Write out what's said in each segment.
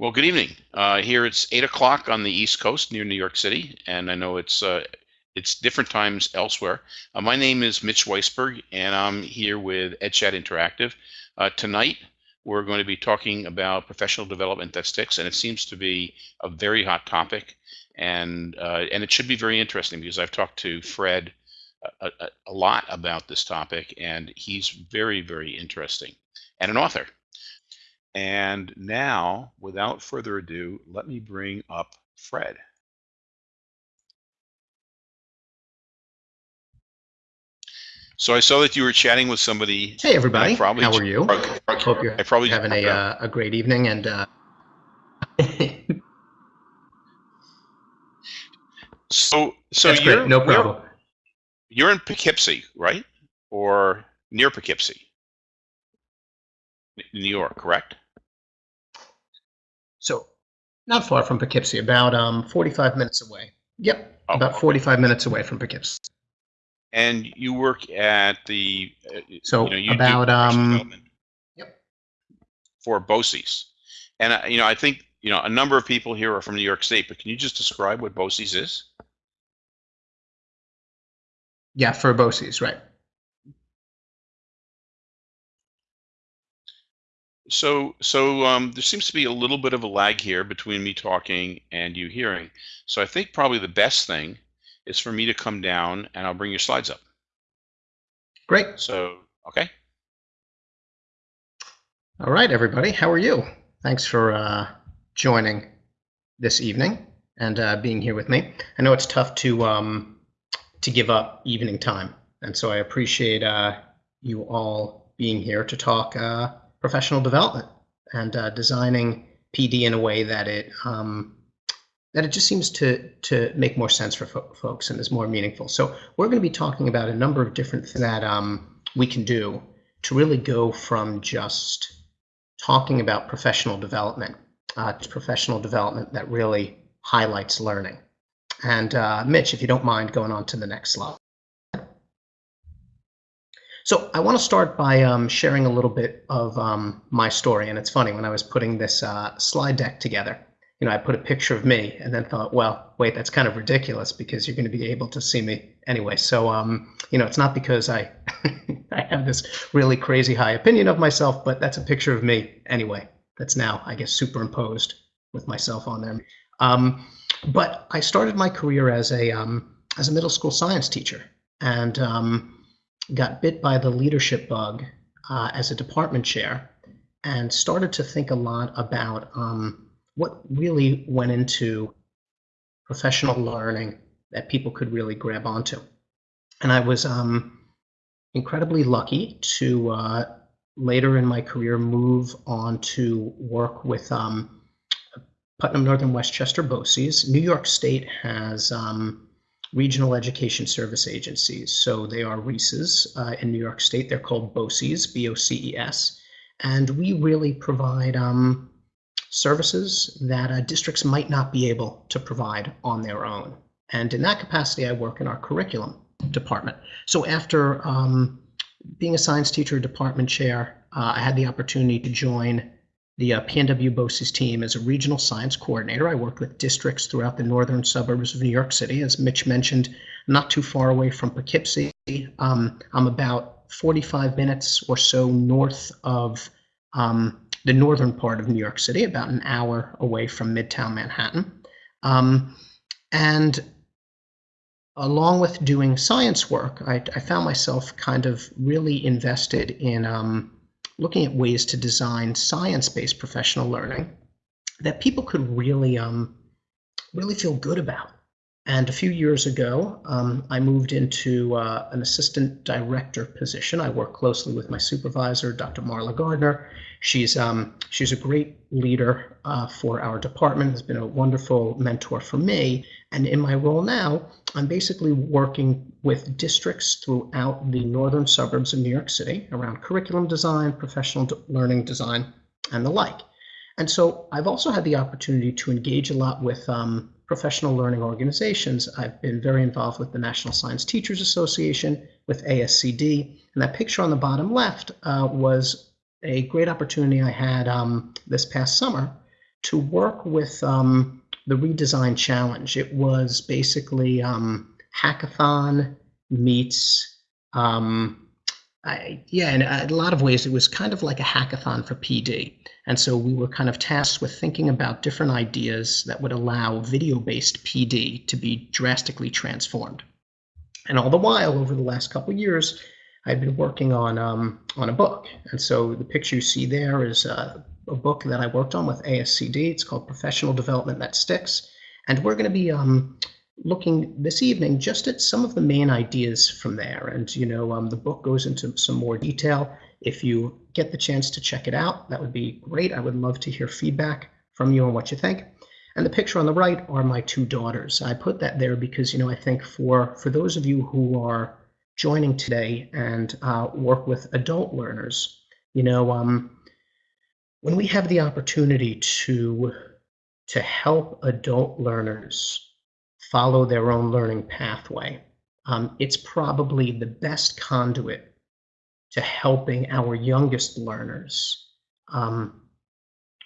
Well, good evening. Uh, here it's eight o'clock on the East Coast near New York City, and I know it's uh, it's different times elsewhere. Uh, my name is Mitch Weisburgh, and I'm here with EdChat Interactive. Uh, tonight, we're going to be talking about professional development that sticks, and it seems to be a very hot topic, and uh, and it should be very interesting because I've talked to Fred a, a, a lot about this topic, and he's very very interesting, and an author. And now, without further ado, let me bring up Fred. So I saw that you were chatting with somebody. Hey everybody, probably how are you? I hope you're I probably having a, uh, a great evening and uh... so so That's you're great. no problem. You're, you're in Poughkeepsie, right? Or near Poughkeepsie? New York, correct? So not far from Poughkeepsie, about um, 45 minutes away. Yep, oh, about 45 minutes away from Poughkeepsie. And you work at the uh, so you know, you about um yep for BOCES, and uh, you know I think you know a number of people here are from New York State, but can you just describe what BOCES is? Yeah, for BOCES, right. So, so um, there seems to be a little bit of a lag here between me talking and you hearing. So I think probably the best thing is for me to come down and I'll bring your slides up. Great. So, okay. All right, everybody. How are you? Thanks for uh, joining this evening and uh, being here with me. I know it's tough to um, to give up evening time, and so I appreciate uh, you all being here to talk uh, professional development and uh, designing PD in a way that it um, that it just seems to to make more sense for fo folks and is more meaningful. So we're going to be talking about a number of different things that um, we can do to really go from just talking about professional development uh, to professional development that really highlights learning. And uh, Mitch, if you don't mind going on to the next slide. So I want to start by um, sharing a little bit of um, my story. And it's funny, when I was putting this uh, slide deck together, you know, I put a picture of me and then thought, well, wait, that's kind of ridiculous because you're going to be able to see me anyway. So, um, you know, it's not because I, I have this really crazy high opinion of myself, but that's a picture of me anyway. That's now, I guess, superimposed with myself on there. Um, but I started my career as a um, as a middle school science teacher, and um, got bit by the leadership bug uh, as a department chair and started to think a lot about um, what really went into professional learning that people could really grab onto. And I was um, incredibly lucky to uh, later in my career move on to work with um, Putnam Northern Westchester BOCES. New York State has um, regional education service agencies. So they are REISs uh, in New York State. They're called BOCES, B-O-C-E-S. And we really provide um, services that uh, districts might not be able to provide on their own. And in that capacity, I work in our curriculum department. So after um, being a science teacher, department chair, uh, I had the opportunity to join the uh, PNW BOCES team as a regional science coordinator. I worked with districts throughout the northern suburbs of New York City, as Mitch mentioned, not too far away from Poughkeepsie. Um, I'm about 45 minutes or so north of um, the northern part of New York City, about an hour away from Midtown Manhattan. Um, and along with doing science work, I, I, found myself kind of really invested in um, looking at ways to design science-based professional learning that people could really um, really feel good about. And a few years ago, um, I moved into uh, an assistant director position. I work closely with my supervisor, Dr. Marla Gardner. She's um, she's a great leader uh, for our department. Has been a wonderful mentor for me. And in my role now, I'm basically working with districts throughout the northern suburbs of New York City around curriculum design, professional learning design, and the like. And so I've also had the opportunity to engage a lot with um, professional learning organizations. I've been very involved with the National Science Teachers Association, with ASCD, and that picture on the bottom left uh, was a great opportunity I had um, this past summer to work with um, the redesign challenge. It was basically um, hackathon meets, um, I, yeah, in a lot of ways, it was kind of like a hackathon for PD. And so we were kind of tasked with thinking about different ideas that would allow video-based PD to be drastically transformed. And all the while, over the last couple years, I've been working on um, on a book. And so the picture you see there is uh, a book that I worked on with ASCD. It's called Professional Development That Sticks. And we're going to be um, looking this evening just at some of the main ideas from there. And, you know, um, the book goes into some more detail. If you get the chance to check it out, that would be great. I would love to hear feedback from you on what you think. And the picture on the right are my two daughters. I put that there because, you know, I think for, for those of you who are joining today and uh, work with adult learners, you know, um, when we have the opportunity to to help adult learners follow their own learning pathway, um, it's probably the best conduit to helping our youngest learners um,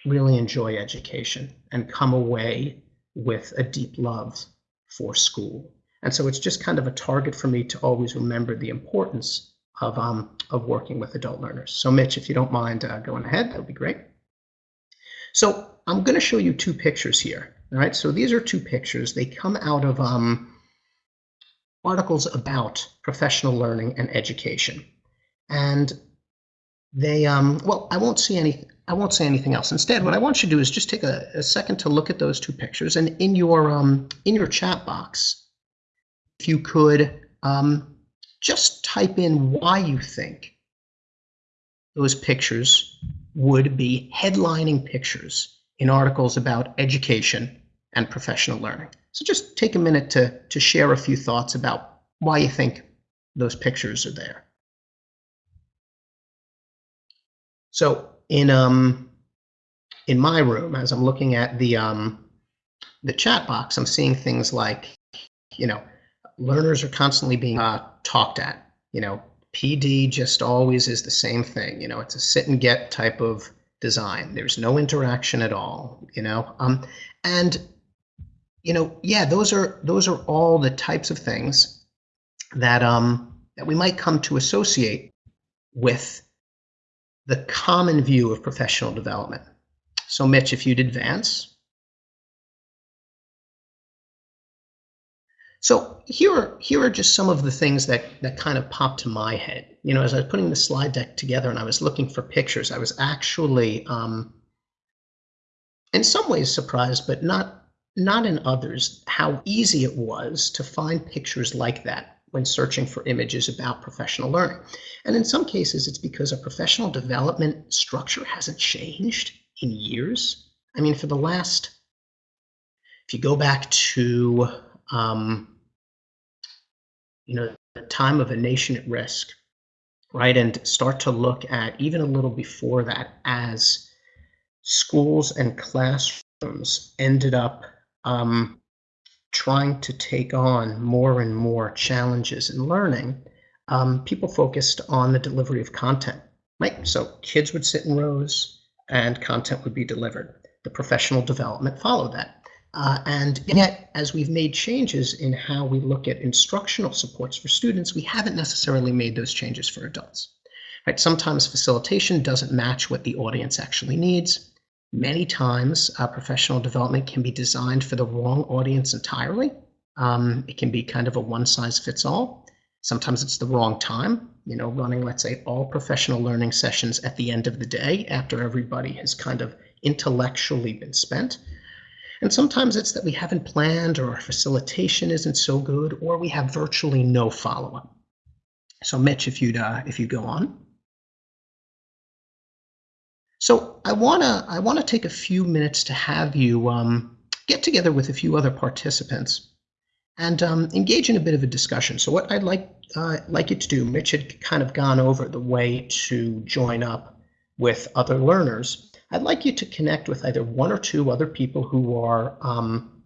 really enjoy education and come away with a deep love for school. And so it's just kind of a target for me to always remember the importance of, um, of working with adult learners. So Mitch, if you don't mind uh, going ahead, that would be great. So I'm going to show you two pictures here. All right, so these are two pictures. They come out of um, articles about professional learning and education. And they, um, well, I won't see any, I won't say anything else. Instead, what I want you to do is just take a, a second to look at those two pictures. And in your, um, in your chat box, if you could um, just type in why you think those pictures would be headlining pictures in articles about education and professional learning. So just take a minute to, to share a few thoughts about why you think those pictures are there. So in um in my room, as I'm looking at the um the chat box, I'm seeing things like, you know, learners are constantly being uh, talked at. You know, PD just always is the same thing. You know, it's a sit and get type of design. There's no interaction at all. You know, um, and you know, yeah, those are those are all the types of things that um that we might come to associate with the common view of professional development. So, Mitch, if you'd advance. So here are, here are just some of the things that, that kind of popped to my head. You know, as I was putting the slide deck together and I was looking for pictures, I was actually, um, in some ways surprised, but not, not in others, how easy it was to find pictures like that when searching for images about professional learning. And in some cases, it's because a professional development structure hasn't changed in years. I mean, for the last, if you go back to um, you know, the time of a nation at risk, right? And start to look at even a little before that as schools and classrooms ended up um, trying to take on more and more challenges in learning, um, people focused on the delivery of content, right? So kids would sit in rows and content would be delivered. The professional development followed that. Uh, and yet, as we've made changes in how we look at instructional supports for students, we haven't necessarily made those changes for adults. Right? Sometimes facilitation doesn't match what the audience actually needs. Many times, uh, professional development can be designed for the wrong audience entirely. Um, it can be kind of a one size fits all. Sometimes it's the wrong time, you know, running, let's say, all professional learning sessions at the end of the day after everybody has kind of intellectually been spent. And sometimes it's that we haven't planned or our facilitation isn't so good or we have virtually no follow-up. So Mitch, if you'd, uh, if you go on. So I wanna, I wanna take a few minutes to have you um, get together with a few other participants and um, engage in a bit of a discussion. So what I'd like, uh, like you to do, Mitch had kind of gone over the way to join up with other learners. I'd like you to connect with either one or two other people who are um,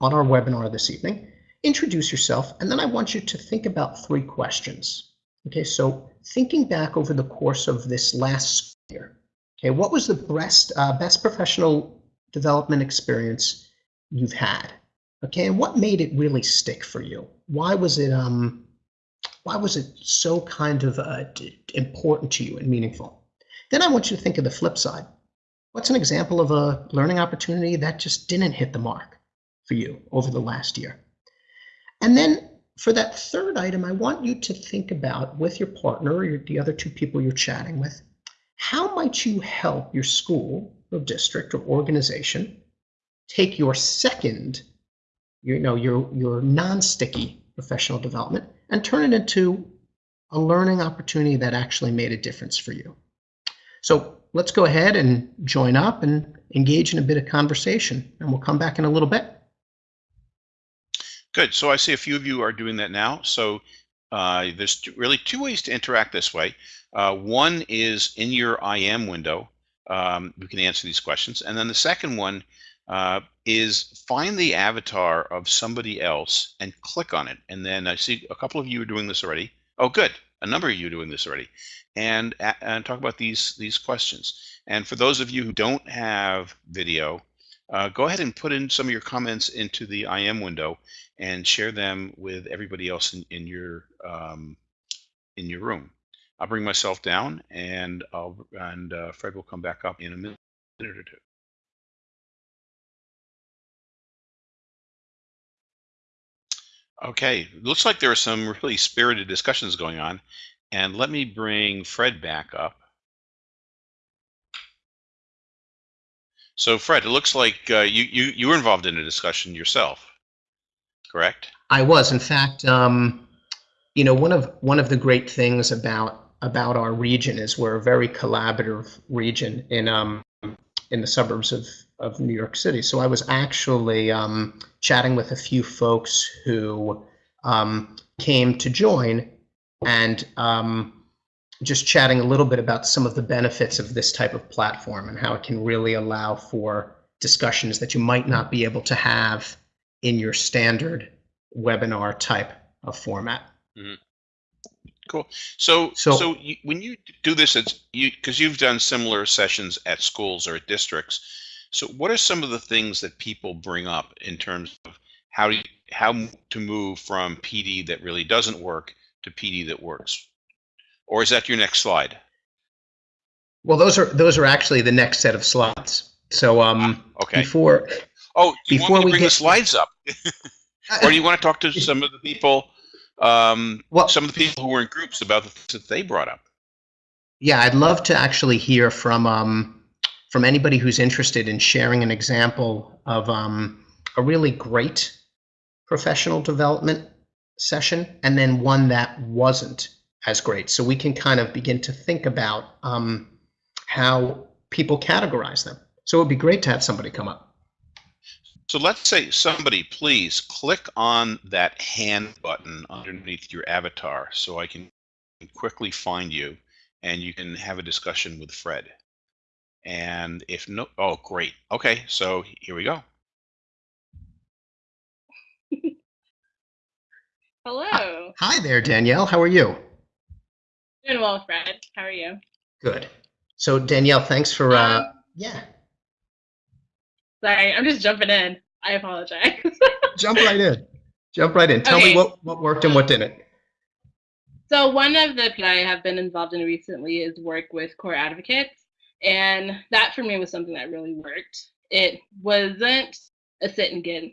on our webinar this evening. Introduce yourself, and then I want you to think about three questions. Okay, so thinking back over the course of this last year, okay, what was the best, uh, best professional development experience you've had. Okay, and what made it really stick for you? Why was it um why was it so kind of uh, important to you and meaningful? Then I want you to think of the flip side. What's an example of a learning opportunity that just didn't hit the mark for you over the last year? And then for that third item, I want you to think about with your partner or the other two people you're chatting with, how might you help your school or district or organization take your second, you know, your, your non-sticky professional development and turn it into a learning opportunity that actually made a difference for you. So let's go ahead and join up and engage in a bit of conversation, and we'll come back in a little bit. Good. So I see a few of you are doing that now. So uh, there's really two ways to interact this way. Uh, one is in your IM window, um, you can answer these questions. And then the second one uh, is find the avatar of somebody else and click on it. And then I see a couple of you are doing this already. Oh, good. A number of you doing this already. And, and talk about these, these questions. And for those of you who don't have video, uh, go ahead and put in some of your comments into the IM window and share them with everybody else in, in your um, in your room. I'll bring myself down and I'll and uh, Fred will come back up in a minute or two. Okay, looks like there are some really spirited discussions going on. And let me bring Fred back up. So Fred, it looks like uh, you, you, you were involved in a discussion yourself, correct? I was. In fact, um, you know, one of one of the great things about about our region is we're a very collaborative region in um, in the suburbs of, of New York City. So I was actually um, chatting with a few folks who um, came to join and um, just chatting a little bit about some of the benefits of this type of platform and how it can really allow for discussions that you might not be able to have in your standard webinar type of format. Mm-hmm. Cool. So, so, so you, when you do this, it's you because you've done similar sessions at schools or at districts. So, what are some of the things that people bring up in terms of how to, how to move from PD that really doesn't work to PD that works? or is that your next slide? Well, those are those are actually the next set of slides. So um, ah, okay. before oh, before we bring get... the slides up, or do you want to talk to some of the people, um, well, some of the people who were in groups about the things that they brought up? Yeah, I'd love to actually hear from um, from anybody who's interested in sharing an example of um, a really great professional development session, and then one that wasn't as great. So we can kind of begin to think about um, how people categorize them. So it would be great to have somebody come up. So let's say somebody, please click on that hand button underneath your avatar so I can quickly find you and you can have a discussion with Fred. And if no, oh, great. Okay, so here we go. Hello. Hi there, Danielle. How are you? Doing well, Fred. How are you? Good. So Danielle, thanks for uh um, yeah. Sorry, I'm just jumping in. I apologize. Jump right in. Jump right in. Tell okay. me what, what worked and what didn't. So one of the that I have been involved in recently is work with core advocates. And that for me was something that really worked. It wasn't a sit and get,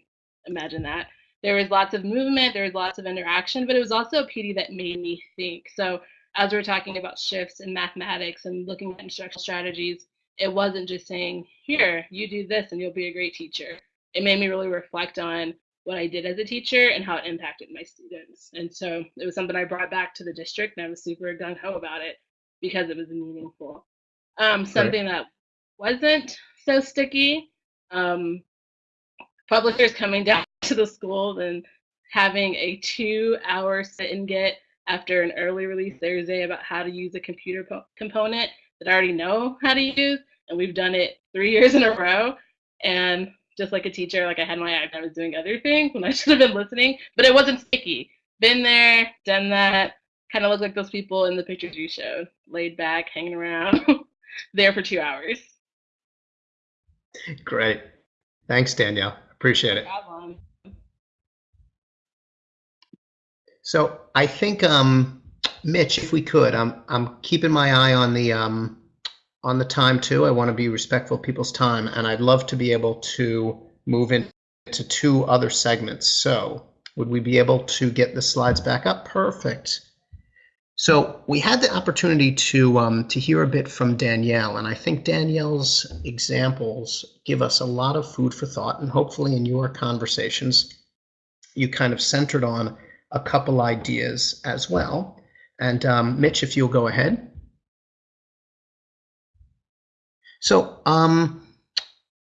imagine that. There was lots of movement, there was lots of interaction, but it was also a PD that made me think. So as we're talking about shifts in mathematics and looking at instructional strategies, it wasn't just saying, here, you do this and you'll be a great teacher. It made me really reflect on what I did as a teacher and how it impacted my students. And so it was something I brought back to the district and I was super gung ho about it because it was meaningful. Um, something that wasn't so sticky, um, publishers coming down to the school and having a two hour sit and get after an early release Thursday about how to use a computer po- component that I already know how to use. And we've done it three years in a row. And just like a teacher, like I had my iPad, I was doing other things when I should have been listening, but it wasn't sticky. Been there, done that, kind of look like those people in the pictures you showed, laid back, hanging around, there for two hours. Great. Thanks, Danielle. Appreciate it. So I think, um, Mitch, if we could, I'm, I'm keeping my eye on the, um, on the time too. I want to be respectful of people's time, and I'd love to be able to move into two other segments. So would we be able to get the slides back up? Perfect. So we had the opportunity to um, to hear a bit from Danielle, and I think Danielle's examples give us a lot of food for thought, and hopefully in your conversations, you kind of centered on a couple ideas as well. And um, Mitch, if you'll go ahead. So um,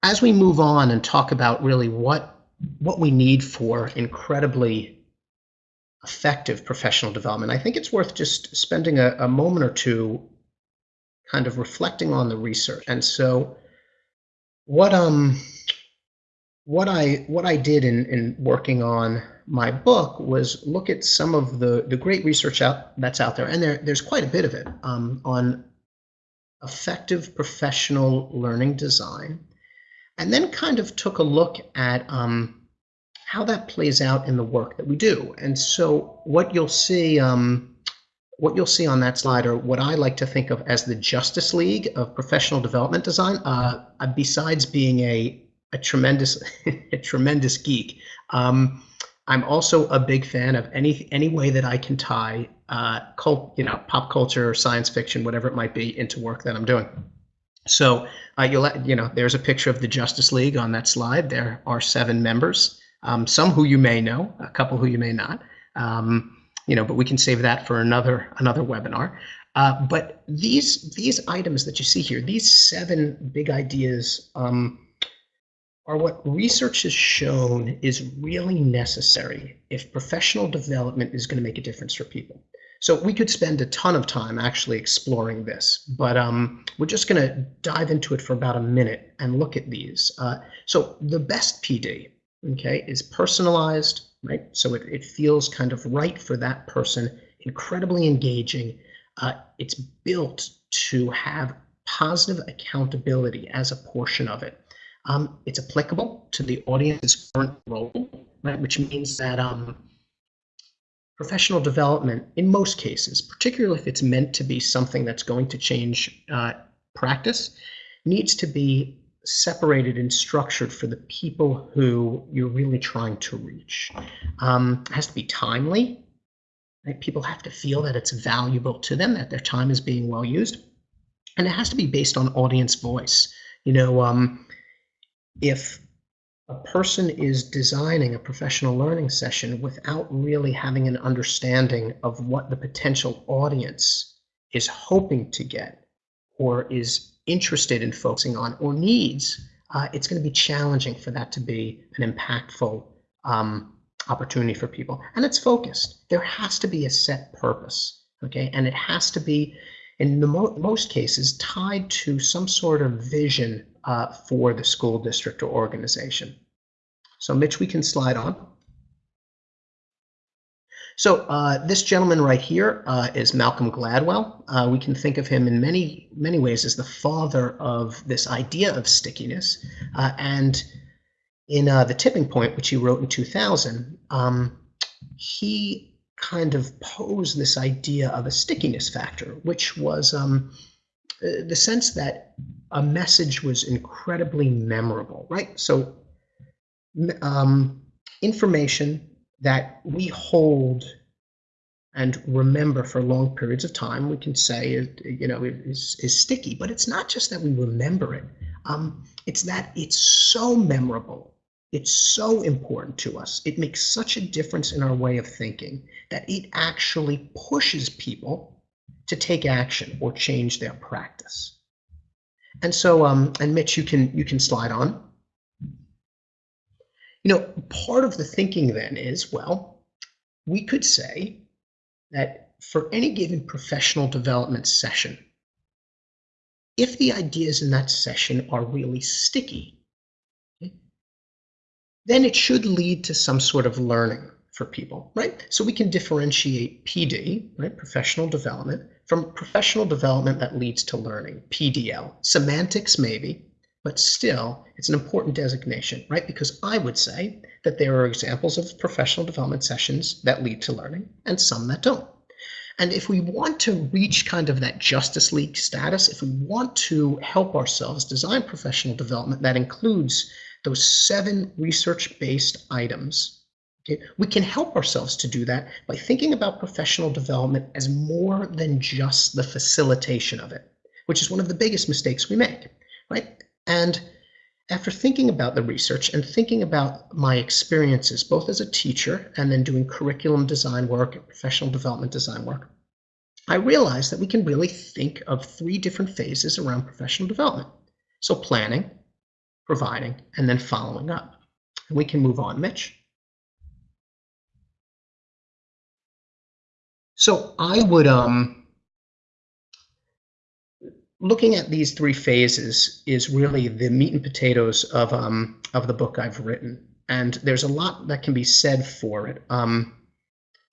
as we move on and talk about really what what we need for incredibly effective professional development, I think it's worth just spending a, a moment or two kind of reflecting on the research. And so what um what I what I did in, in working on my book was look at some of the, the great research out that's out there, and there there's quite a bit of it um, on effective professional learning design, and then kind of took a look at um, how that plays out in the work that we do. And so what you'll see, um, what you'll see on that slide are what I like to think of as the Justice League of professional development design. Uh, besides being a a tremendous a tremendous geek, um, I'm also a big fan of any any way that I can tie uh, cult, you know, pop culture, or science fiction, whatever it might be, into work that I'm doing. So uh, you'll you know, there's a picture of the Justice League on that slide. There are seven members um, some who you may know, a couple who you may not. Um, you know, but we can save that for another another webinar. Uh, but these these items that you see here, these seven big ideas, um, are what research has shown is really necessary if professional development is going to make a difference for people. So we could spend a ton of time actually exploring this, but um, we're just going to dive into it for about a minute and look at these. Uh, so the best PD, okay, is personalized, right? So it, it feels kind of right for that person, incredibly engaging. Uh, it's built to have positive accountability as a portion of it. Um, it's applicable to the audience's current role, right? Which means that um, professional development, in most cases, particularly if it's meant to be something that's going to change uh, practice, needs to be separated and structured for the people who you're really trying to reach. Um, has to be timely. Right? People have to feel that it's valuable to them, that their time is being well used. And it has to be based on audience voice. You know, um, if a person is designing a professional learning session without really having an understanding of what the potential audience is hoping to get or is interested in focusing on or needs, uh, it's going to be challenging for that to be an impactful um, opportunity for people. And it's focused. There has to be a set purpose, okay? And it has to be, in the mo most cases, tied to some sort of vision uh, for the school district or organization. So Mitch, we can slide on. So uh, this gentleman right here uh, is Malcolm Gladwell. Uh, we can think of him in many, many ways as the father of this idea of stickiness. Uh, and in uh, The Tipping Point, which he wrote in 2000, um, he kind of posed this idea of a stickiness factor, which was um, uh, the sense that a message was incredibly memorable, right? So um, information that we hold and remember for long periods of time, we can say, you know, is, is sticky. But it's not just that we remember it. Um, it's that it's so memorable. It's so important to us. It makes such a difference in our way of thinking that it actually pushes people to take action or change their practice. And so, um, and Mitch, you can you can slide on. You know, part of the thinking then is, well, we could say that for any given professional development session, if the ideas in that session are really sticky, okay, then it should lead to some sort of learning for people, right? So we can differentiate PD, right, professional development, from professional development that leads to learning, PDL. Semantics, maybe, but still, it's an important designation, right? Because I would say that there are examples of professional development sessions that lead to learning and some that don't. And if we want to reach kind of that Justice League status, if we want to help ourselves design professional development that includes those seven research-based items, okay, we can help ourselves to do that by thinking about professional development as more than just the facilitation of it, which is one of the biggest mistakes we make, right? And after thinking about the research and thinking about my experiences, both as a teacher and then doing curriculum design work and professional development design work, I realized that we can really think of three different phases around professional development. So planning, providing, and then following up. And we can move on, Mitch. So I would um looking at these three phases is really the meat and potatoes of um, of the book I've written, and there's a lot that can be said for it. Um,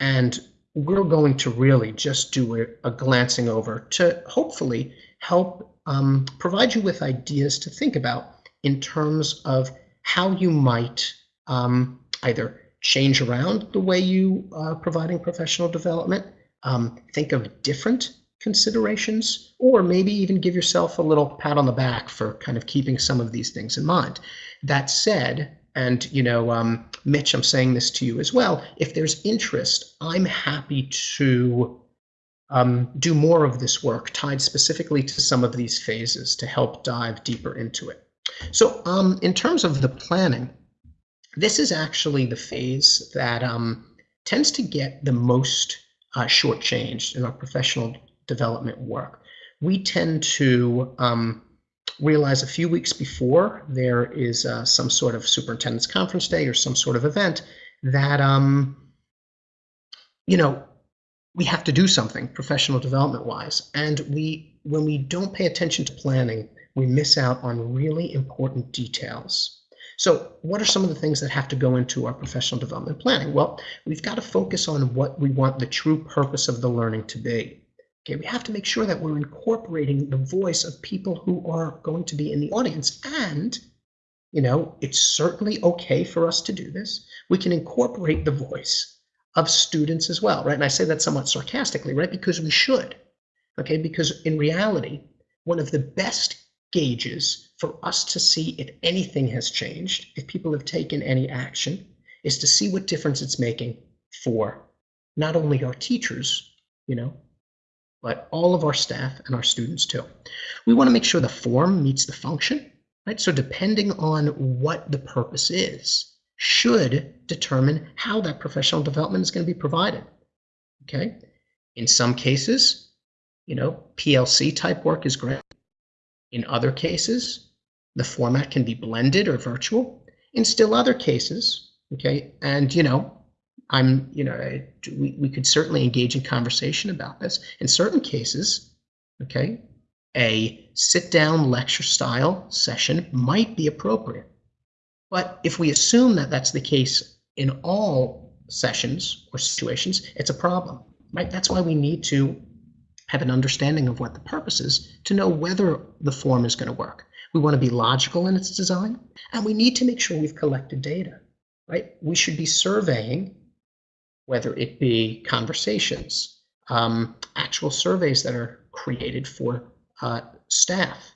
and we're going to really just do a, a glancing over to hopefully help um, provide you with ideas to think about in terms of how you might um, either change around the way you are providing professional development, um, think of different considerations, or maybe even give yourself a little pat on the back for kind of keeping some of these things in mind. That said, and you know, um, Mitch, I'm saying this to you as well. If there's interest, I'm happy to um, do more of this work tied specifically to some of these phases to help dive deeper into it. So, um, in terms of the planning, this is actually the phase that um, tends to get the most uh, shortchanged in our professional development work. We tend to um, realize a few weeks before there is uh, some sort of superintendent's conference day or some sort of event that, um, you know, we have to do something professional development wise. And we, when we don't pay attention to planning, we miss out on really important details. So what are some of the things that have to go into our professional development planning? Well, we've got to focus on what we want the true purpose of the learning to be. Okay, we have to make sure that we're incorporating the voice of people who are going to be in the audience. And, you know, it's certainly okay for us to do this. We can incorporate the voice of students as well, right? And I say that somewhat sarcastically, right? Because we should, okay? Because in reality, one of the best gauges for us to see if anything has changed, if people have taken any action, is to see what difference it's making for not only our teachers, you know, but all of our staff and our students too. We want to make sure the form meets the function, right? So depending on what the purpose is, should determine how that professional development is going to be provided. Okay. In some cases, you know, PLC type work is great. In other cases, the format can be blended or virtual. In still other cases, okay, and you know, I'm, you know, we, we could certainly engage in conversation about this. In certain cases, okay, a sit down lecture style session might be appropriate. But if we assume that that's the case in all sessions or situations, it's a problem, right? That's why we need to have an understanding of what the purpose is to know whether the form is going to work. We want to be logical in its design, and we need to make sure we've collected data, right? We should be surveying whether it be conversations, um, actual surveys that are created for uh, staff.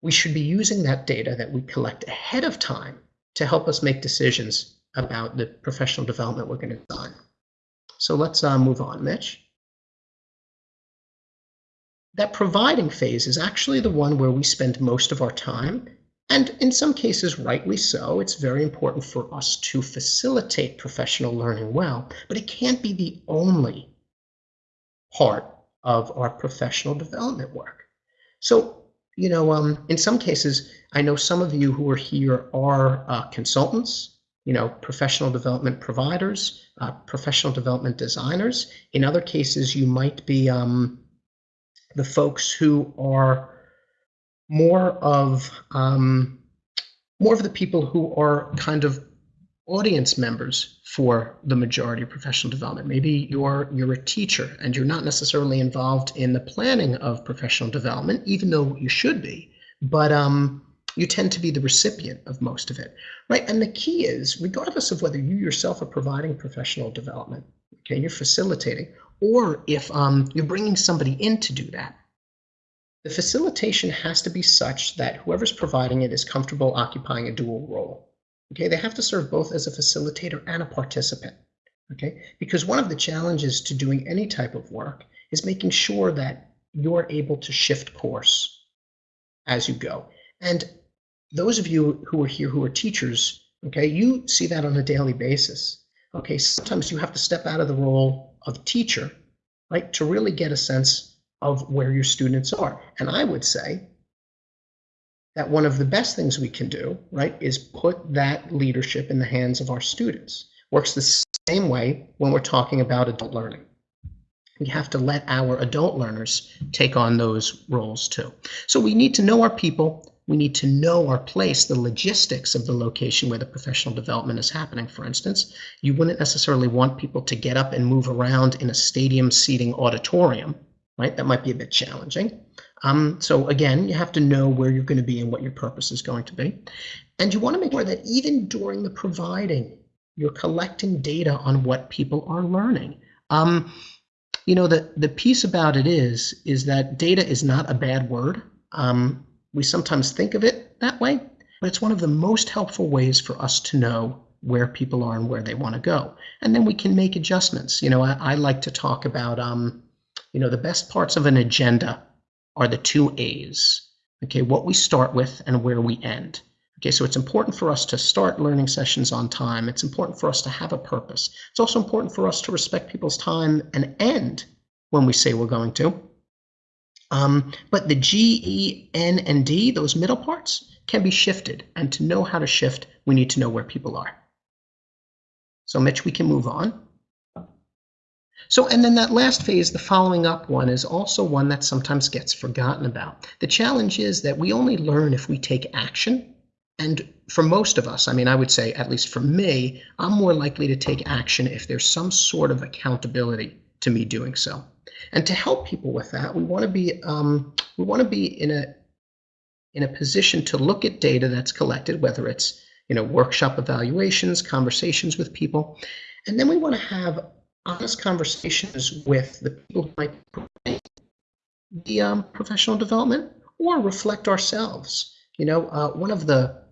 We should be using that data that we collect ahead of time to help us make decisions about the professional development we're going to design. So let's uh, move on, Mitch. That providing phase is actually the one where we spend most of our time and in some cases, rightly so, it's very important for us to facilitate professional learning well, but it can't be the only part of our professional development work. So, you know, um, in some cases, I know some of you who are here are uh, consultants, you know, professional development providers, uh, professional development designers. In other cases, you might be um, the folks who are more of um, more of the people who are kind of audience members for the majority of professional development. Maybe you're you're a teacher and you're not necessarily involved in the planning of professional development, even though you should be. but um, you tend to be the recipient of most of it, right? And the key is, regardless of whether you yourself are providing professional development, okay, you're facilitating, or if um, you're bringing somebody in to do that, the facilitation has to be such that whoever's providing it is comfortable occupying a dual role. Okay, they have to serve both as a facilitator and a participant. Okay, because one of the challenges to doing any type of work is making sure that you're able to shift course as you go. And those of you who are here who are teachers, okay, you see that on a daily basis. Okay, sometimes you have to step out of the role of teacher, right, to really get a sense of where your students are. And I would say that one of the best things we can do, right, is put that leadership in the hands of our students. Works the same way when we're talking about adult learning. We have to let our adult learners take on those roles too. So we need to know our people. We need to know our place, the logistics of the location where the professional development is happening. For instance, you wouldn't necessarily want people to get up and move around in a stadium seating auditorium right? That might be a bit challenging. Um, so again, you have to know where you're going to be and what your purpose is going to be. And you want to make sure that even during the providing, you're collecting data on what people are learning. Um, you know, the, the piece about it is, is that data is not a bad word. Um, we sometimes think of it that way, but it's one of the most helpful ways for us to know where people are and where they want to go. And then we can make adjustments. You know, I, I like to talk about, um, you know, the best parts of an agenda are the two A's. Okay, what we start with and where we end. Okay, so it's important for us to start learning sessions on time. It's important for us to have a purpose. It's also important for us to respect people's time and end when we say we're going to. Um, but the G, E, N, and D, those middle parts, can be shifted. And to know how to shift, we need to know where people are. So Mitch, we can move on. So, and then that last phase, the following up one, is also one that sometimes gets forgotten about. The challenge is that we only learn if we take action. And for most of us, I mean, I would say, at least for me, I'm more likely to take action if there's some sort of accountability to me doing so. And to help people with that, we want to be um, we want to be in a in a position to look at data that's collected, whether it's you know workshop evaluations, conversations with people, and then we want to have honest conversations with the people who might provide the um, professional development or reflect ourselves. You know, uh, one of the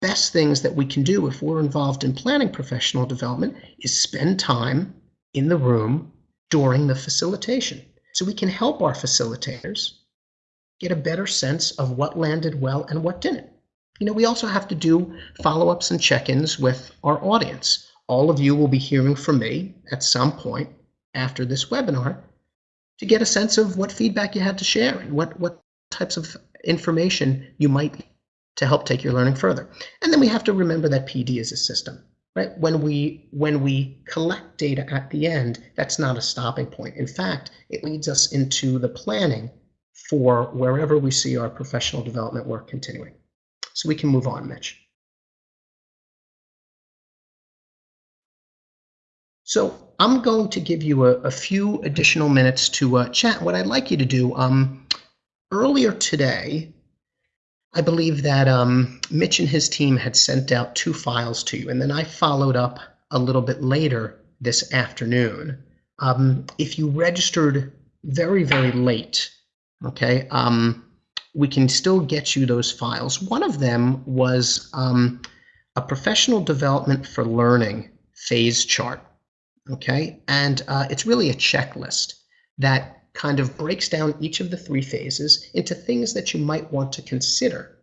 best things that we can do if we're involved in planning professional development is spend time in the room during the facilitation. So we can help our facilitators get a better sense of what landed well and what didn't. You know, we also have to do follow ups and check ins with our audience all of you will be hearing from me at some point after this webinar to get a sense of what feedback you had to share and what, what types of information you might to help take your learning further. And then we have to remember that PD is a system, right? When we when we collect data at the end, that's not a stopping point. In fact, it leads us into the planning for wherever we see our professional development work continuing. So we can move on, Mitch. So I'm going to give you a, a few additional minutes to uh, chat. What I'd like you to do, um, earlier today, I believe that um, Mitch and his team had sent out two files to you, and then I followed up a little bit later this afternoon. Um, if you registered very, very late, okay, um, we can still get you those files. One of them was um, a professional development for learning phase chart okay? And uh, it's really a checklist that kind of breaks down each of the three phases into things that you might want to consider,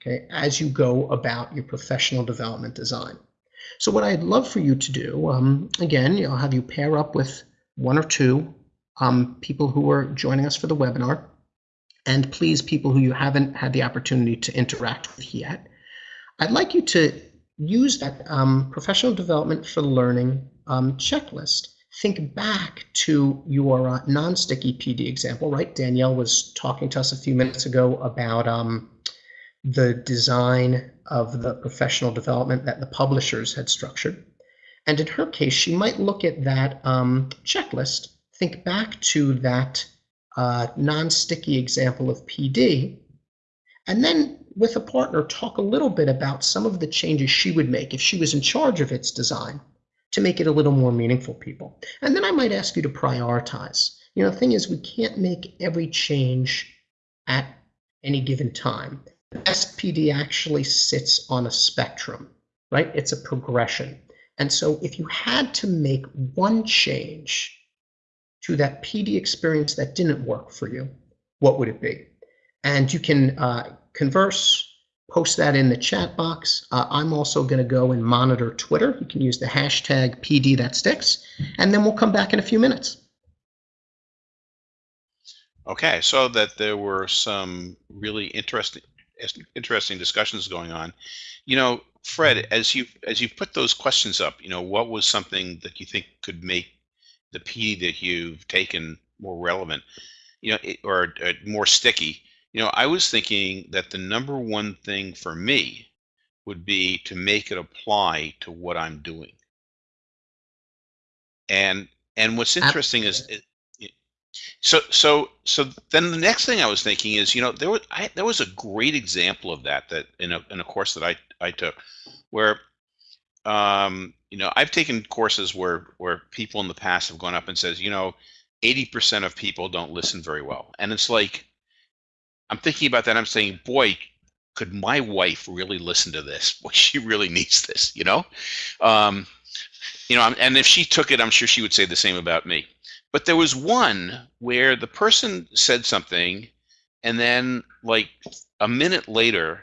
okay, as you go about your professional development design. So what I'd love for you to do, um, again, I'll have you pair up with one or two um, people who are joining us for the webinar, and please, people who you haven't had the opportunity to interact with yet, I'd like you to use that um, professional development for learning um, checklist. Think back to your uh, non-sticky PD example, right? Danielle was talking to us a few minutes ago about um, the design of the professional development that the publishers had structured. And in her case, she might look at that um, checklist, think back to that uh, non-sticky example of PD, And then with a partner, talk a little bit about some of the changes she would make if she was in charge of its design to make it a little more meaningful people. And then I might ask you to prioritize. You know, the thing is, we can't make every change at any given time. The SPD actually sits on a spectrum, right? It's a progression. And so if you had to make one change to that PD experience that didn't work for you, what would it be? And you can uh, converse, post that in the chat box. Uh, I'm also going to go and monitor Twitter. You can use the hashtag PD that sticks, and then we'll come back in a few minutes. Okay, so that there were some really interesting interesting discussions going on. You know, Fred, as you as you put those questions up, you know, what was something that you think could make the PD that you've taken more relevant, you know, it, or uh, more sticky? You know, I was thinking that the number one thing for me would be to make it apply to what I'm doing. And and what's interesting is, it, it- so so so then the next thing I was thinking is, you know, there was I, there was a great example of that that in a in a course that I I took, where um, you know I've taken courses where where people in the past have gone up and says, you know, 80% of people don't listen very well, and it's like I'm thinking about that. I'm saying, boy, could my wife really listen to this? Boy, she really needs this, you know? Um, you know, and if she took it, I'm sure she would say the same about me. But there was one where the person said something, and then like a minute later,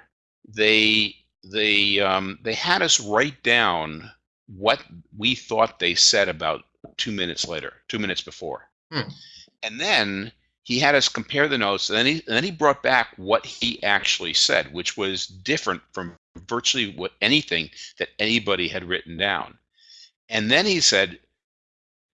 they they um, they had us write down what we thought they said about two minutes later, two minutes before, Hmm. and then he had us compare the notes, and then he and then he brought back what he actually said, which was different from virtually what anything that anybody had written down. And then he said,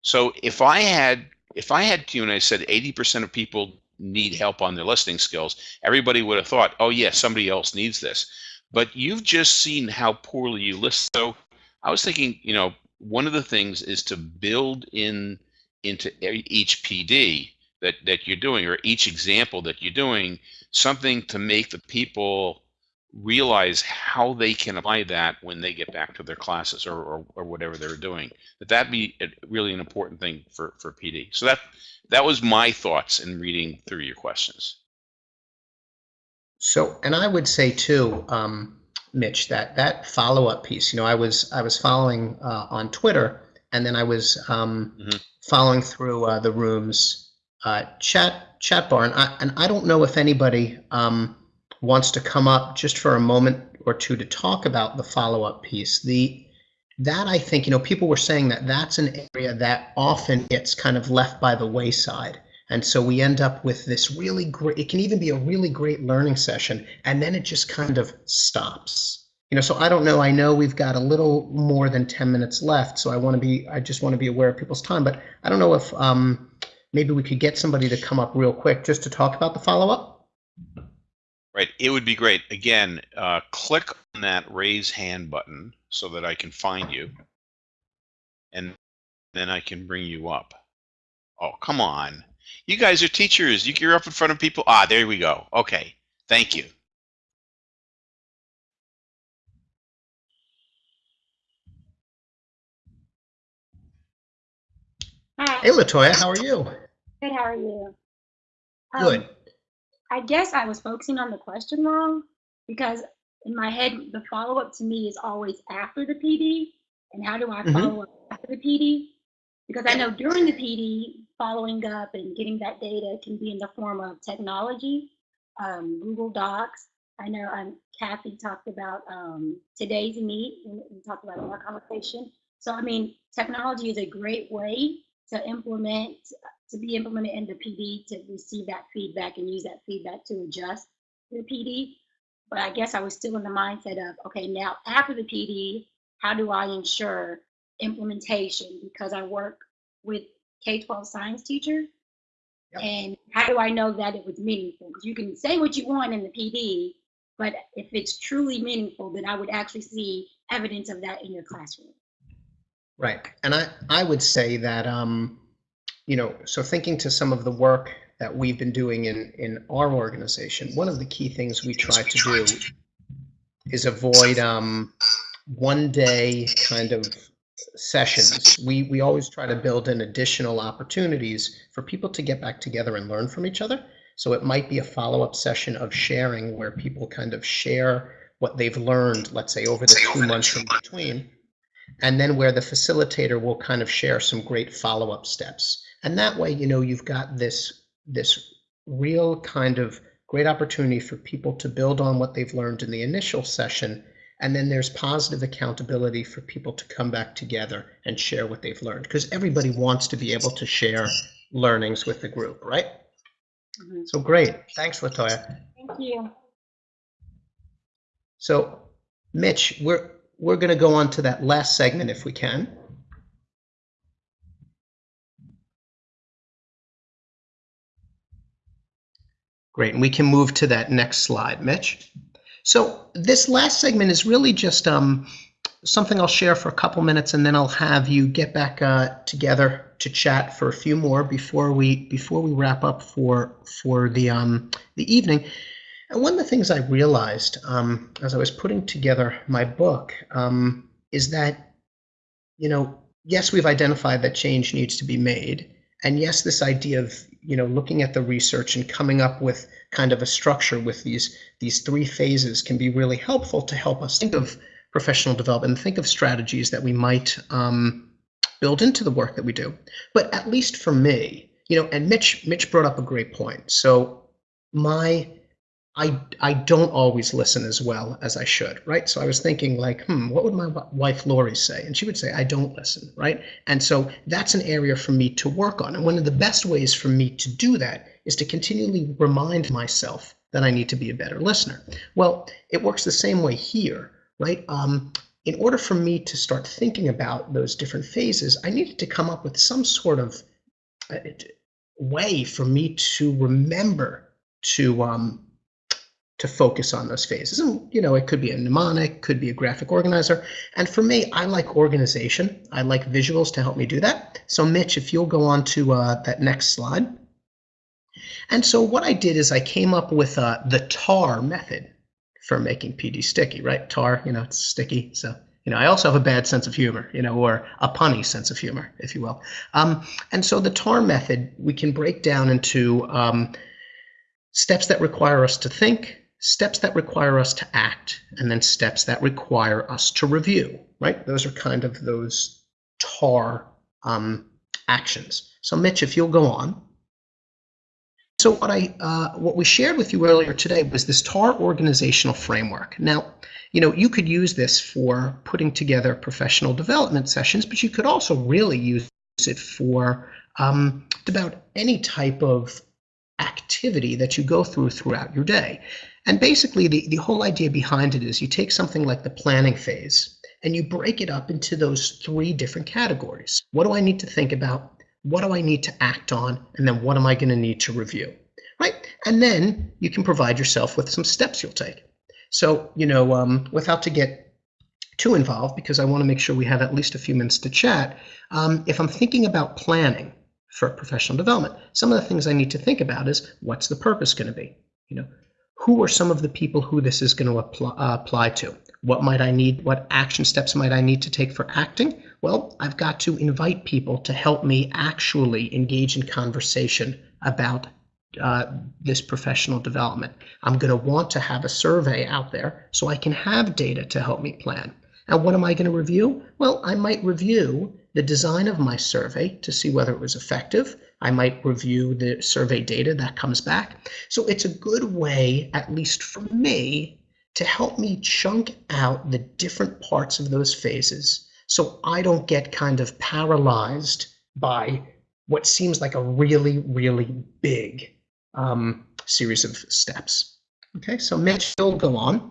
"So if I had if I had Q and I said 80% of people need help on their listening skills, everybody would have thought, oh yeah, somebody else needs this. But you've just seen how poorly you listen. So I was thinking, you know, one of the things is to build in into each PD that that you're doing or each example that you're doing something to make the people realize how they can apply that when they get back to their classes or, or, or whatever they're doing that that be a- really an important thing for for pd so that that was my thoughts in reading through your questions So, and I would say too, um, Mitch, that that follow-up piece. You know, I was I was following uh, on Twitter, and then I was um, Mhm. following through uh, the room's uh, chat chat bar, and I and I don't know if anybody um, wants to come up just for a moment or two to talk about the follow-up piece. The that I think you know people were saying that that's an area that often gets kind of left by the wayside. And so we end up with this really great, it can even be a really great learning session, and then it just kind of stops. You know, so I don't know. I know we've got a little more than 10 minutes left, so I want to be, I just want to be aware of people's time. But I don't know if um, maybe we could get somebody to come up real quick just to talk about the follow up. right it would be great. Again uh, click on that raise hand button so that i can find you. And then i can bring you up. Oh come on. You guys are teachers. You- you're up in front of people. Ah there we go. Okay. Thank you Hi, Hey, Latoya, how are you? good. How are you? Um, Good. I guess I was focusing on the question wrong because in my head, the follow up to me is always after the PD. And how do I Mhm. follow up after the PD? Because I know during the PD, following up and getting that data can be in the form of technology, um, Google Docs. I know um, Kathy talked about um, TodaysMeet and we talked about in our conversation. So, I mean, technology is a great way to implement to be implemented in the PD to receive that feedback and use that feedback to adjust the PD. But I guess I was still in the mindset of, okay, now after the PD, how do I ensure implementation? Because I work with K 12 science teachers. Yep. And how do I know that it was meaningful? Because you can say what you want in the PD, but if it's truly meaningful, then I would actually see evidence of that in your classroom. Right. And I, I would say that, um, you know, so thinking to some of the work that we've been doing in, in our organization, one of the key things we try to do is avoid um, one day kind of sessions. We, we always try to build in additional opportunities for people to get back together and learn from each other. So it might be a follow-up session of sharing where people kind of share what they've learned, let's say over the two months in between, and then where the facilitator will kind of share some great follow-up steps. And that way, you know, you've got this this real kind of great opportunity for people to build on what they've learned in the initial session and then there's positive accountability for people to come back together and share what they've learned because everybody wants to be able to share learnings with the group, right? Mhm. So great. Thanks, Latoya. Thank you. So Mitch, we're we're going to go on to that last segment if we can. Great, and we can move to that next slide, Mitch. So this last segment is really just um, something I'll share for a couple minutes, and then I'll have you get back uh, together to chat for a few more before we before we wrap up for for the um, the evening. And one of the things I realized um, as I was putting together my book um, is that, you know, yes, we've identified that change needs to be made, and yes, this idea of you know looking at the research and coming up with kind of a structure with these these three phases can be really helpful to help us think of professional development think of strategies that we might um, build into the work that we do. But at least for me, you know, and Mitch Mitch brought up a great point. So my I I don't always listen as well as I should, right? So I was thinking like, hmm, what would my wife Lori say? And she would say, I don't listen, right? And so that's an area for me to work on. And one of the best ways for me to do that is to continually remind myself that I need to be a better listener. Well, it works the same way here, right? Um, in order for me to start thinking about those different phases, I needed to come up with some sort of uh, way for me to remember to um, to focus on those phases. And you know, it could be a mnemonic, could be a graphic organizer. And for me, I like organization. I like visuals to help me do that. So Mitch, if you'll go on to uh, that next slide. And so what I did is I came up with uh, the TAR method for making PD sticky, right? TAR, you know, it's sticky. So, you know, I also have a bad sense of humor, you know, or a punny sense of humor, if you will. Um, and so the TAR method we can break down into um, steps that require us to think, steps that require us to act, and then steps that require us to review, right? Those are kind of those TAR um, actions. So Mitch, if you'll go on. So what I uh, what we shared with you earlier today was this TAR organizational framework. Now, you know, you could use this for putting together professional development sessions, but you could also really use it for um, about any type of activity that you go through throughout your day. And basically, the, the whole idea behind it is you take something like the planning phase and you break it up into those three different categories. What do I need to think about? What do I need to act on? And then what am I going to need to review? Right? And then you can provide yourself with some steps you'll take. So, you know, um, without to get too involved, because I want to make sure we have at least a few minutes to chat, um, if I'm thinking about planning for professional development, some of the things I need to think about is what's the purpose going to be? You know, who are some of the people who this is going to apply, uh, apply to? What might I need? What action steps might I need to take for acting? Well, I've got to invite people to help me actually engage in conversation about uh, this professional development. I'm going to want to have a survey out there so I can have data to help me plan. And what am I going to review? Well, I might review the design of my survey to see whether it was effective. I might review the survey data that comes back. So it's a good way, at least for me, to help me chunk out the different parts of those phases so I don't get kind of paralyzed by what seems like a really, really big um, series of steps. Okay, so Mitch, you'll go on.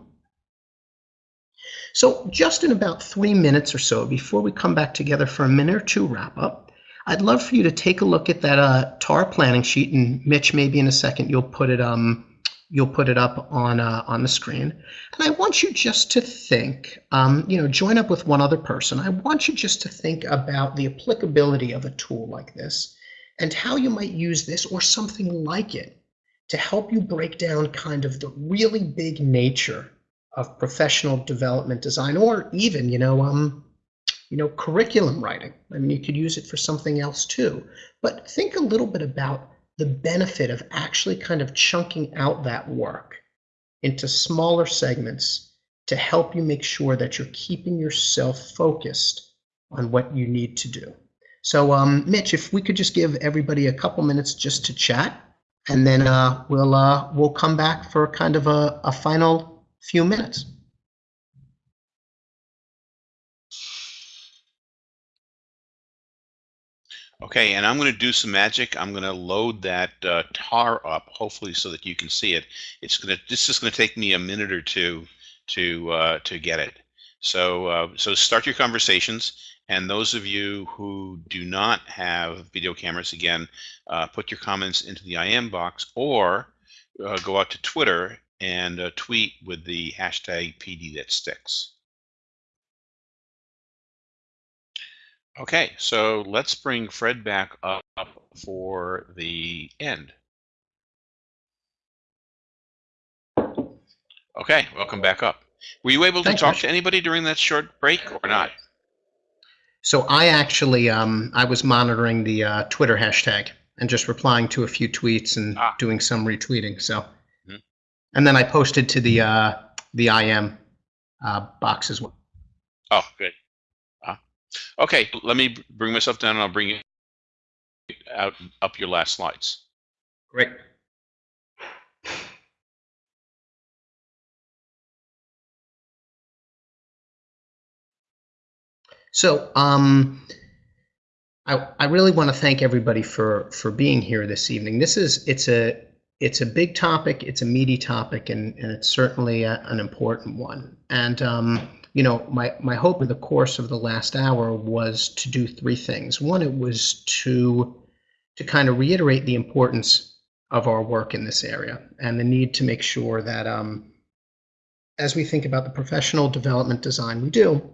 So just in about three minutes or so, before we come back together for a minute or two wrap up, I'd love for you to take a look at that uh, TAR planning sheet, and Mitch, maybe in a second you'll put it um, you'll put it up on uh, on the screen. And I want you just to think, um, you know, join up with one other person. I want you just to think about the applicability of a tool like this, and how you might use this or something like it to help you break down kind of the really big nature of professional development design or even, you know, um, you know, curriculum writing. I mean, you could use it for something else too. But think a little bit about the benefit of actually kind of chunking out that work into smaller segments to help you make sure that you're keeping yourself focused on what you need to do. So, um, Mitch, if we could just give everybody a couple minutes just to chat, and then uh, we'll uh, we'll come back for kind of a, a final few minutes. Okay, and I'm going to do some magic. I'm going to load that uh, tar up, hopefully, so that you can see it. It's going to. This is going to take me a minute or two to uh, to get it. So uh, so start your conversations, and those of you who do not have video cameras, again, uh, put your comments into the IM box or uh, go out to Twitter and uh, tweet with the hashtag PD that sticks. Okay, so let's bring Fred back up for the end. Okay, welcome back up. Were you able to Thanks, talk to anybody during that short break or not? So I actually um, I was monitoring the uh, Twitter hashtag and just replying to a few tweets and Ah. doing some retweeting. So, Mhm. and then I posted to the uh, the IM uh, box as well. Oh, good. Okay, let me bring myself down and I'll bring you out up your last slides. Great. So, um, I, I really want to thank everybody for for being here this evening. This is it's a it's a big topic, it's a meaty topic, and, and it's certainly a, an important one. And um, you know, my my hope in the course of the last hour was to do three things. One, it was to to kind of reiterate the importance of our work in this area and the need to make sure that um, as we think about the professional development design we do,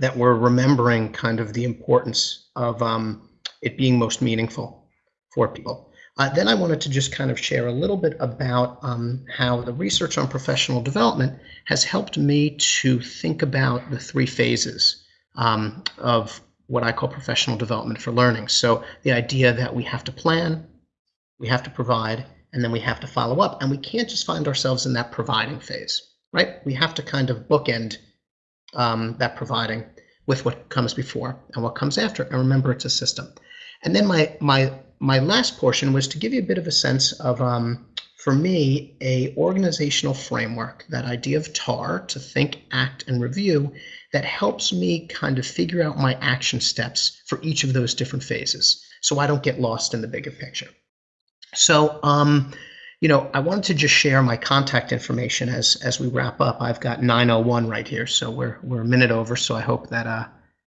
that we're remembering kind of the importance of um, it being most meaningful for people. Uh, then I wanted to just kind of share a little bit about um, how the research on professional development has helped me to think about the three phases um, of what I call professional development for learning. So the idea that we have to plan, we have to provide, and then we have to follow up. And we can't just find ourselves in that providing phase, right? We have to kind of bookend um, that providing with what comes before and what comes after. And remember, it's a system. And then my my my last portion was to give you a bit of a sense of, um, for me, a organizational framework, that idea of TAR, to think, act, and review, that helps me kind of figure out my action steps for each of those different phases, so I don't get lost in the bigger picture. So, um, you know, I wanted to just share my contact information as as we wrap up. I've got 901 right here, so we're we're a minute over. So I hope that uh,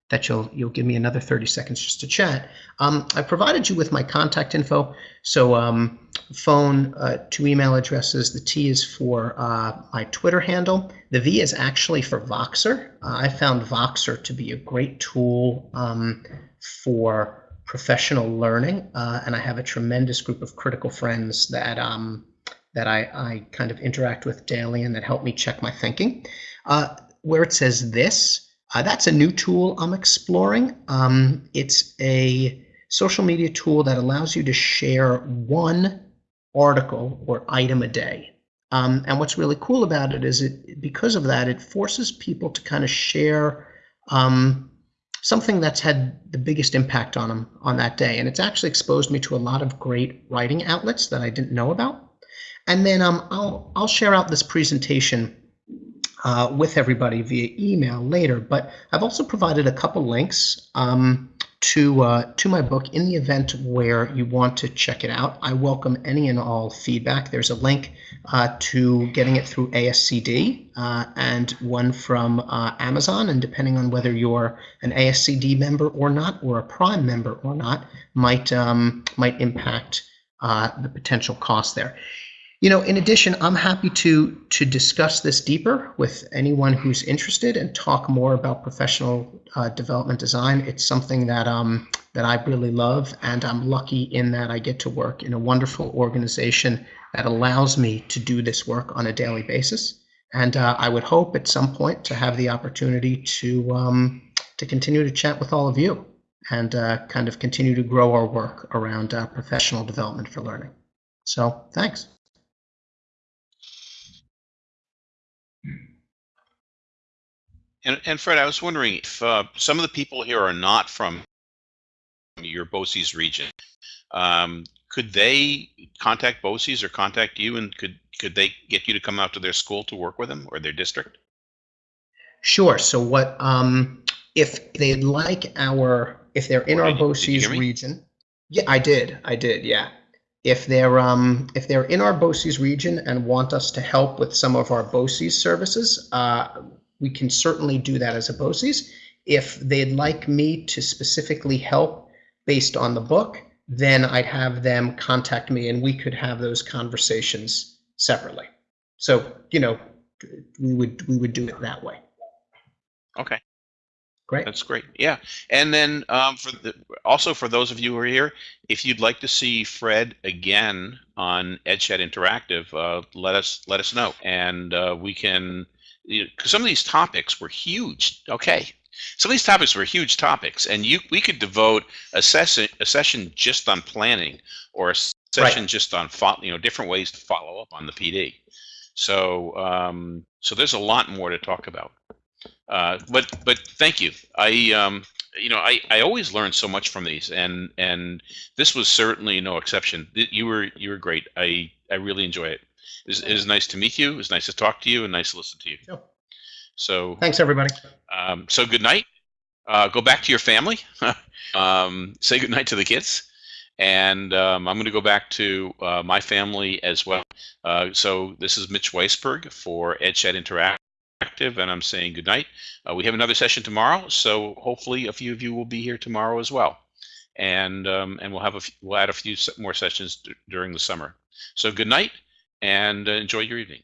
that you'll you'll give me another 30 seconds just to chat. Um, I provided you with my contact info. So um, phone, uh, two email addresses. The T is for uh, my Twitter handle. The V is actually for Voxer. Uh, I found Voxer to be a great tool um, for professional learning, uh, and I have a tremendous group of critical friends that um, that I, I kind of interact with daily and that help me check my thinking. Uh, where it says this, uh, that's a new tool I'm exploring. Um, it's a social media tool that allows you to share one article or item a day. Um, and what's really cool about it is it because of that, it forces people to kind of share um, something that's had the biggest impact on them on that day. And it's actually exposed me to a lot of great writing outlets that I didn't know about. And then um, I'll I'll share out this presentation uh, with everybody via email later. But I've also provided a couple links um, to uh, to my book in the event where you want to check it out. I welcome any and all feedback. There's a link uh, to getting it through ASCD uh, and one from uh, Amazon. And depending on whether you're an ASCD member or not, or a Prime member or not, might um, might impact uh, the potential cost there. You know, in addition, I'm happy to to discuss this deeper with anyone who's interested and talk more about professional uh, development design. It's something that um, that I really love, and I'm lucky in that I get to work in a wonderful organization that allows me to do this work on a daily basis. And uh, I would hope at some point to have the opportunity to um, to continue to chat with all of you and uh, kind of continue to grow our work around uh, professional development for learning. So thanks. And, and Fred, I was wondering if uh, some of the people here are not from your BOCES region. Um, could they contact BOCES or contact you, and could could they get you to come out to their school to work with them or their district? Sure. So what um, if they'd like our if they're in our Did you- did you BOCES region? Yeah, I did. I did. Yeah. If they're um, if they're in our BOCES region and want us to help with some of our BOCES services, uh, we can certainly do that as a BOCES. If they'd like me to specifically help based on the book, then I'd have them contact me and we could have those conversations separately. So, you know, we would we would do it that way. Okay. Great. That's great. Yeah. And then um, for the, also for those of you who are here, if you'd like to see Fred again on EdChat Interactive, uh, let us let us know, and uh, we can. You know, 'cause some of these topics were huge. Okay. Some of these topics were huge topics, and you we could devote a session a session just on planning, or a session just on you know different ways to follow up on the PD. So um, so there's a lot more to talk about. Uh, but but thank you. I um, you know I, I always learn so much from these, and and this was certainly no exception. You were you were great. I I really enjoy it. It was, it was nice to meet you. It was nice to talk to you, and nice to listen to you. Sure. So Thanks, everybody. um, so good night. Uh, go back to your family. um, say good night to the kids. And um, I'm going to go back to uh, my family as well. Uh, so this is Mitch Weisburgh for EdChat Interactive, and I'm saying good night. Uh, we have another session tomorrow, so hopefully a few of you will be here tomorrow as well. And um, and we'll have a f- we'll add a few more sessions d- during the summer. So good night, and uh, enjoy your evening.